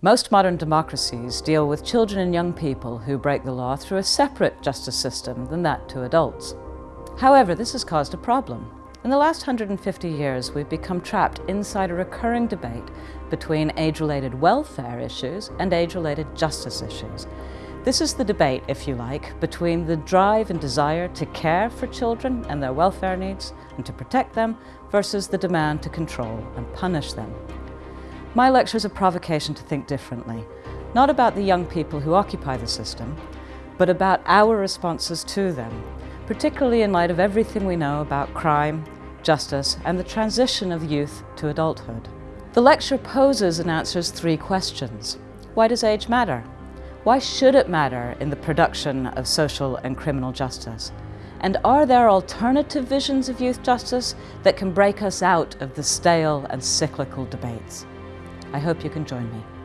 Most modern democracies deal with children and young people who break the law through a separate justice system than that to adults. However, this has caused a problem. In the last 150 years, we've become trapped inside a recurring debate between age-related welfare issues and age-related justice issues. This is the debate, if you like, between the drive and desire to care for children and their welfare needs and to protect them versus the demand to control and punish them. My lecture is a provocation to think differently, not about the young people who occupy the system, but about our responses to them, particularly in light of everything we know about crime, justice and the transition of youth to adulthood. The lecture poses and answers three questions. Why does age matter? Why should it matter in the production of social and criminal justice? And are there alternative visions of youth justice that can break us out of the stale and cyclical debates? I hope you can join me.